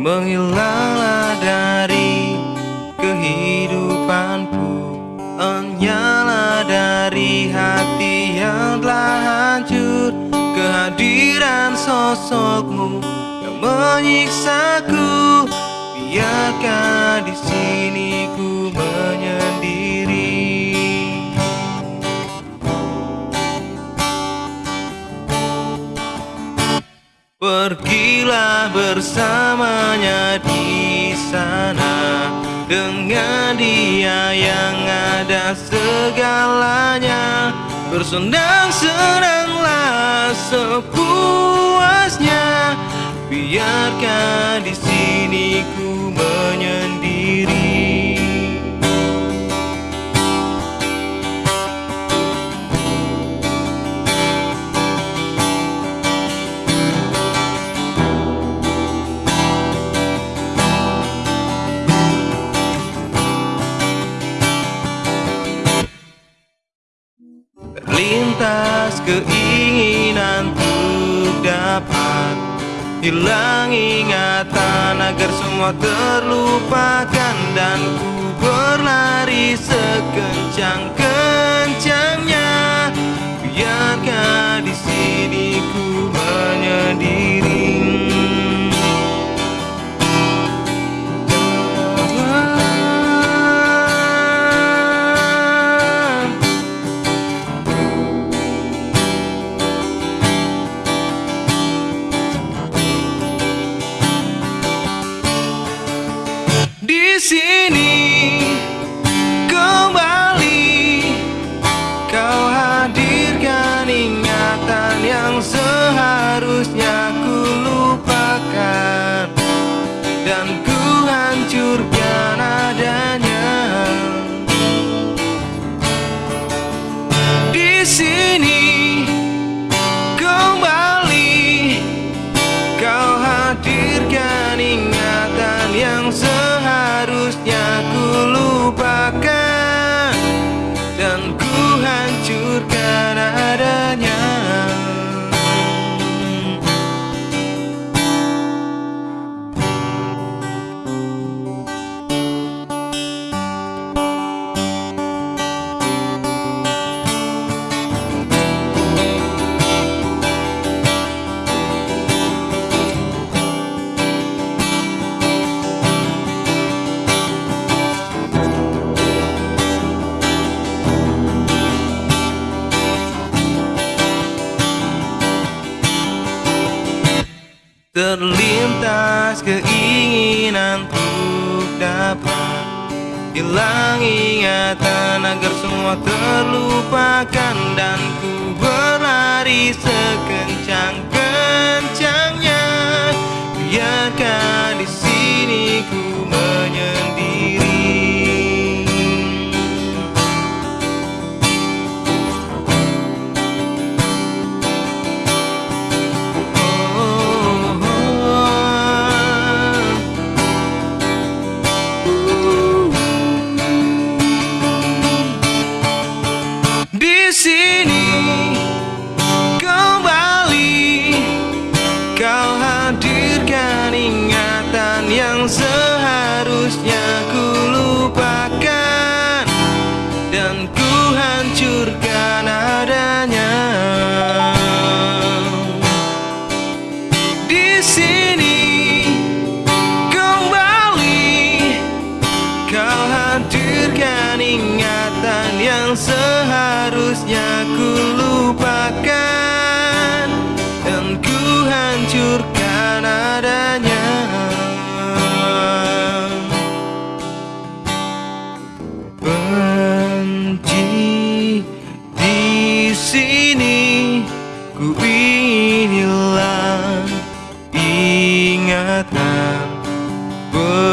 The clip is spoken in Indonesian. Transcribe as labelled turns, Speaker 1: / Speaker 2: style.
Speaker 1: Menghilanglah dari kehidupanku Enyalah dari hati yang telah hancur. Kehadiran sosokmu yang menyiksaku Biarkan di sini ku menyendiri. Pergilah bersamanya di sana Dengan dia yang ada segalanya. Bersendang-senanglah sepuasnya Biarkan di sini ku menyendiri. Terlintas keinginan untuk dapat Hilang ingatan agar semua terlupakan Dan ku berlari sekencang-kencangnya dan Terlintas keinginan untuk dapat. Hilang ingatan agar semua terlupakan. Dan ku berlari sekencang-kencangnya. Biarkan di sini ku Manhattan. But